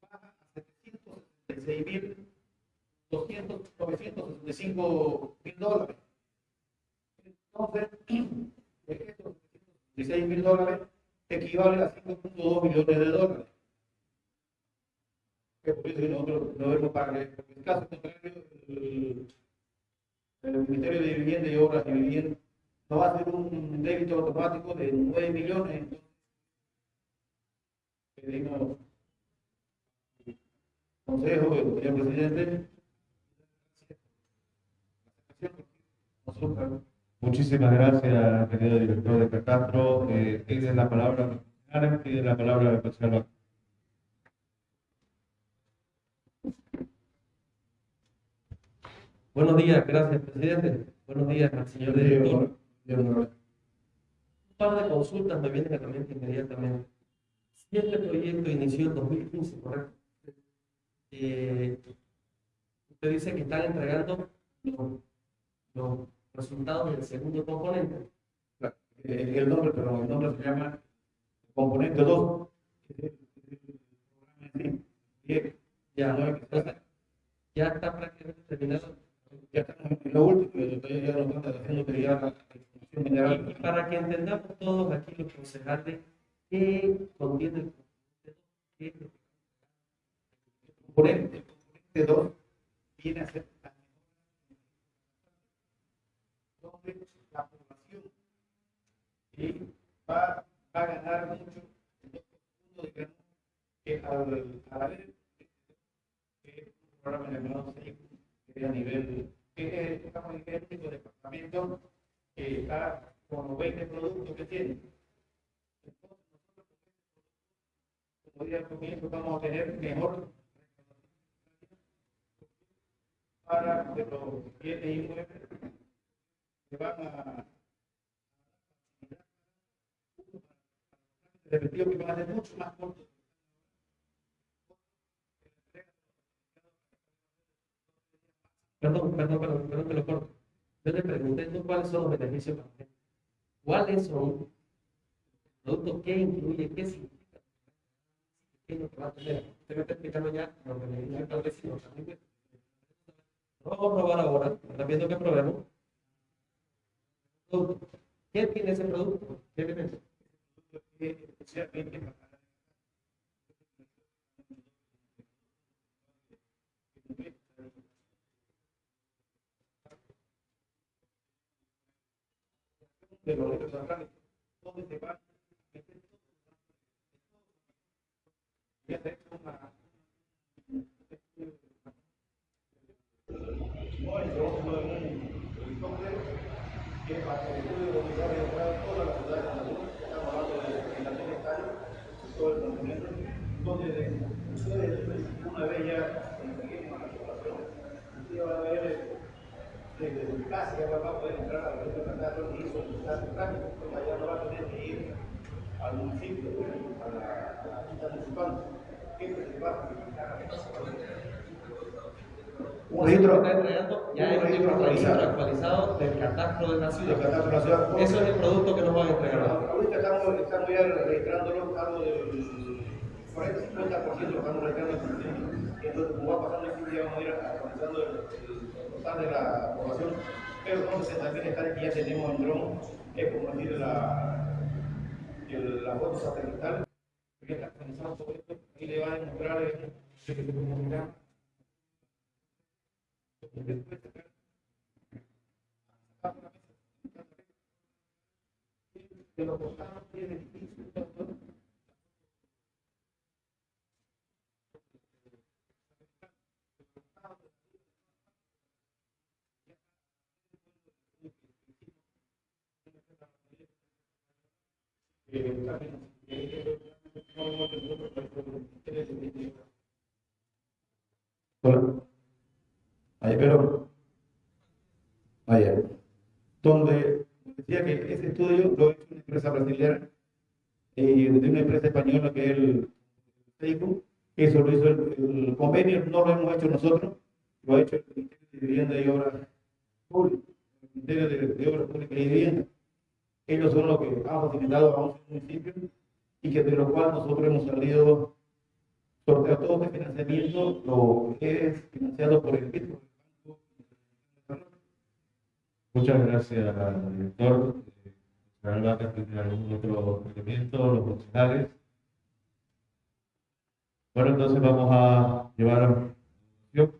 baja a 766.965 mil dólares. Entonces, (clears throat) estos 16 mil dólares equivale a 5.2 millones de dólares. Que por eso nosotros no debemos pagar. En caso contrario, el, el Ministerio de Vivienda y Obras y Vivienda nos va a hacer un débito automático de 9 millones. Entonces, pedimos consejo del señor presidente. Nosotros, Muchísimas gracias, querido director de Catastro. Eh, tiene la palabra, tiene la palabra el concejal. Buenos días, gracias, presidente. Buenos días al señor director. Un par de consultas me vienen a la mente inmediatamente. Si este proyecto inició en 2015, ¿correcto? Eh, usted dice que están entregando los, los resultados del segundo componente. eh, el nombre, pero el nombre se llama componente 2. Ya, no entonces, está prácticamente terminado. Ya en lo último, ya que ya. Y para que entendamos todos aquí los concejales, ¿qué contiene el ¿Qué es lo componente, el componente 2 viene a ser la donde la población y va, va a ganar mucho en puntos, digamos, que al, al haber eh, un programa que es a nivel, que es digamos, el único departamento que está con los 20 productos que tiene. Entonces, nosotros, como día al comienzo, vamos a tener mejor para de los bienes inmuebles que van a repetido que van a ser mucho más cortos. Perdón, perdón, perdón, perdón que lo corto. Yo le pregunté ¿no? cuáles son los beneficios para usted. ¿Cuáles son los productos que incluye, qué significa? ¿Qué es lo que va a tener? Usted me está explicando ya lo que me dice el vecino. Lo vamos a probar ahora, está viendo que probemos. ¿Qué tiene ese producto? ¿Qué elemento? Que especialmente para de los derechos centrales, donde se va a meter todo. Y hacer una que para que pueda dominar y entrar toda la ciudad de Cancún, estamos hablando de relación estadio, todo el continente, donde de- ustedes una vez ya conseguimos la población, ustedes van a ver desde su casa ya va a poder entrar a la región de y trámite, porque allá no va a tener que ir al municipio, a la, a la junta municipal, siempre se va a un registro, está entregando ya un registro actualizado. actualizado del catastro de la ciudad. catastro de la ciudad. Eso es el producto que nos van a entregar. Ahorita estamos, estamos ya registrándolo, algo del 40-50% lo estamos registrando. Entonces, como va pasando el tiempo, ya vamos a ir actualizando el, el total de la población. Pero 60 mil hectáreas que ya tenemos en dron, como decir la, el- la foto satelital. que está actualizado todo esto, y le va a demostrar que comunicar. de Ahí, pero. Allá. Donde decía que ese estudio lo hecho una empresa brasileña y de una empresa española que es el Facebook. Eso lo hizo el, el convenio, no lo hemos hecho nosotros, lo ha hecho el Ministerio de Vivienda y Obras Públicas, el Ministerio de, de Obras Públicas y Vivienda. Ellos son los que han facilitado a 11 municipios y que de lo cual nosotros hemos salido sorteado todo este financiamiento, lo que es financiado por el Banco. Muchas gracias, director. La verdad que tiene algún otro elemento, los profesionales. Bueno, entonces vamos a llevar a. Los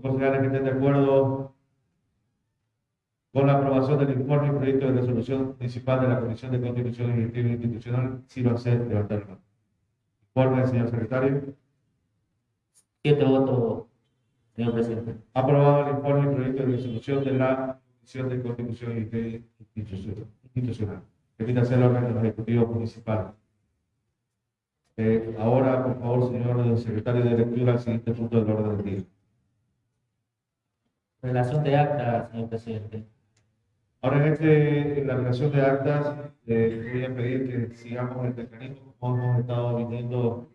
concejales que estén de acuerdo con la aprobación del informe y proyecto de resolución municipal de la Comisión de Constitución y Directiva Institucional, si lo hace, levantar la mano. Informe, señor secretario. Siete votos, señor presidente. Aprobado el informe y proyecto de resolución de la Comisión de Constitución y Directiva Institucional. Permítase el órgano ejecutivo municipal. Eh, ahora, por favor, señor secretario de lectura, el siguiente punto del orden del día. Relación de acta, señor presidente. Ahora, en, este, en la relación de actas, eh, voy a pedir que sigamos el mecanismo como hemos estado viniendo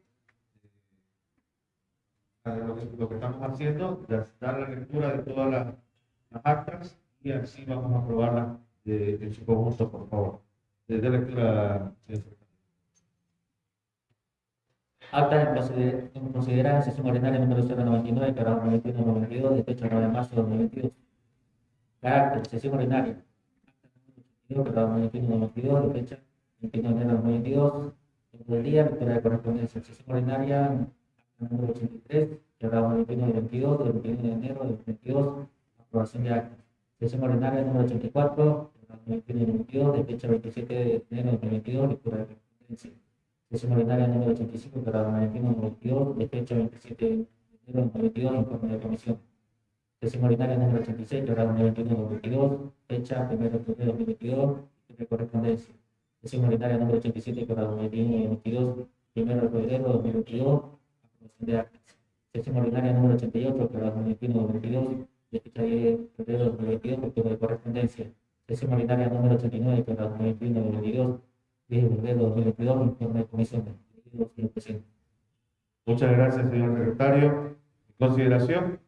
eh, lo, que, estamos haciendo, dar la lectura de todas las, actas y así vamos a aprobarlas en su conjunto, por favor. De, de lectura. Acta en consider- en considerar sesión ordinaria número 099, quebrado 91-92, de fecha 9 de marzo de 2022. Carácter, sesión ordinaria. Acta número 82, quebrado 91-92, de fecha 21 de enero de 2022. Tiempo del día, lectura de correspondencia. Sesión ordinaria, número 83, quebrado 91-22, del 21 de enero de 2022. Aprobación de acta. Sesión ordinaria número 84, quebrado 91-22, de fecha 27 de enero de 2022, lectura de correspondencia. Sesión ordinaria número 85, quebrado 91-22, de fecha 27 de enero de 2022, informe de comisión. Sesión ordinaria número 86, quebrado 91-22, fecha 1 de febrero de 2022, de correspondencia. Sesión ordinaria número 87, quebrado 91-22, 1 de febrero de 2022, aprobación de actas. Ordinaria número 88, quebrado 91-22, de fecha 10 de febrero de 2022, lectura de correspondencia. Sesión ordinaria número 89, quebrado 91-22, 10 de febrero de 2022, informe de comisión. Señor presidente. Muchas gracias, señor secretario. Consideración,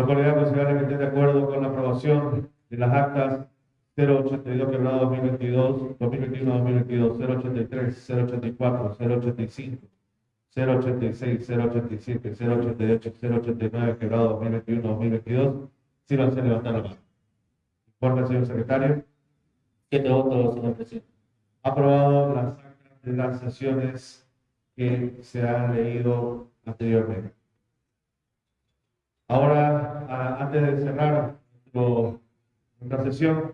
la comunidad considera que de acuerdo con la aprobación de las actas 082 quebrado 2022, 2021, 2022, 083, 084, 085, 086, 087, 088, 089 quebrado 2021, 2022, si lo hace levantar la mano. Informe, señor secretario. Siete votos, señor presidente. Aprobado las actas de las sesiones que se han leído anteriormente. Ahora, antes de cerrar nuestra sesión,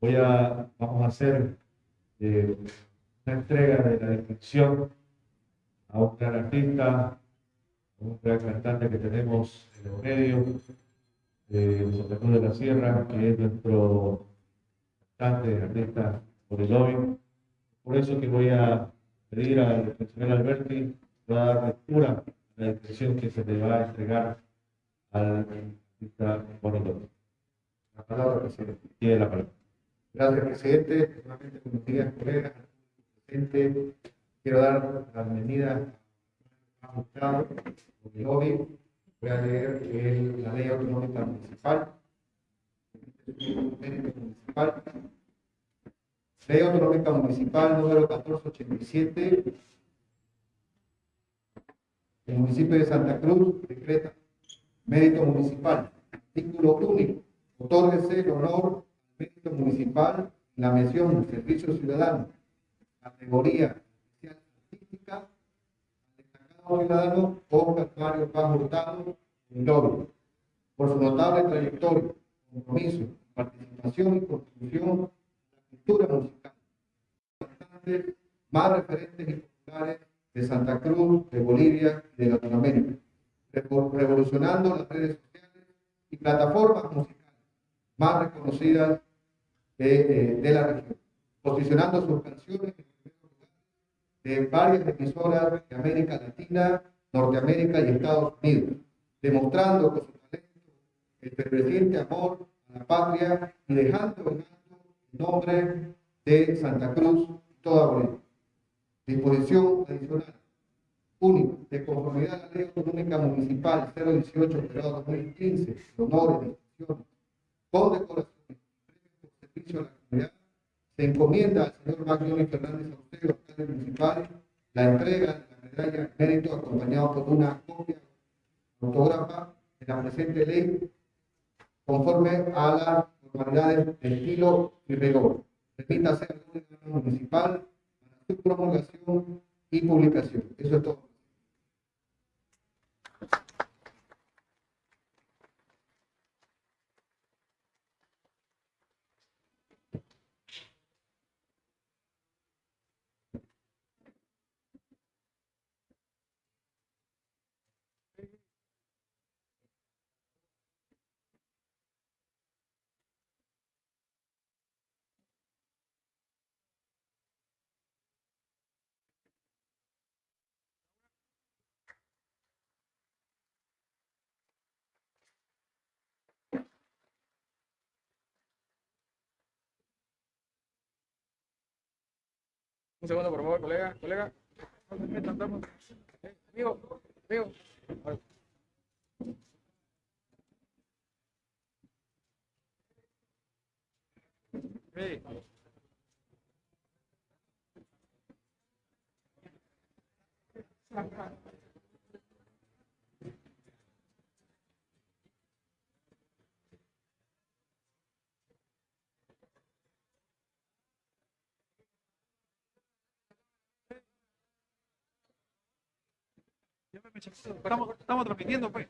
voy a, vamos a hacer eh, una entrega de la distinción a un gran artista, a un gran cantante que tenemos en los medios, Santa Cruz de la Sierra, que es nuestro cantante, artista por el lobby. Por eso que voy a pedir al señor Alberti que va a dar lectura a la distinción que se le va a entregar al artista. La palabra, presidente. Tiene la palabra. Gracias, presidente. Nuevamente, buenos días, colegas. Presidente, quiero dar la bienvenida a Gustavo Lobby. Voy a leer la ley autonómica municipal. Municipal. Ley autonómica municipal número 1487. El municipio de Santa Cruz decreta mérito municipal. Artículo único. Otórguese el honor mérito municipal, la mención servicio ciudadano, categoría especial artística, destacado ciudadano Oscar Mario Paz Hurtado Lobby, por su notable trayectoria, compromiso, participación y contribución a la cultura musical. Más referentes y populares de Santa Cruz, de Bolivia y de Latinoamérica, revolucionando las redes sociales y plataformas musicales más reconocidas de, eh, de la región, posicionando sus canciones de varias emisoras de América Latina, Norteamérica y Estados Unidos, demostrando con su talento el ferviente amor a la patria y dejando en alto el nombre de Santa Cruz y toda Bolivia. Disposición adicional. Uno, de conformidad a la Ley Autonómica Municipal 018, grado 2015, honores, distinciones, condecoraciones, premios por servicio a la comunidad, se encomienda al señor Magnoni Fernández Austero, alcalde municipal, la entrega de la medalla de mérito acompañado por una copia autógrafa de la presente ley conforme a las formalidades de estilo y rigor. Al órgano municipal para su promulgación y publicación. Eso es todo. Un segundo, por favor, colega, colega. Amigo, amigo. Sí. Estamos, estamos transmitiendo, pues.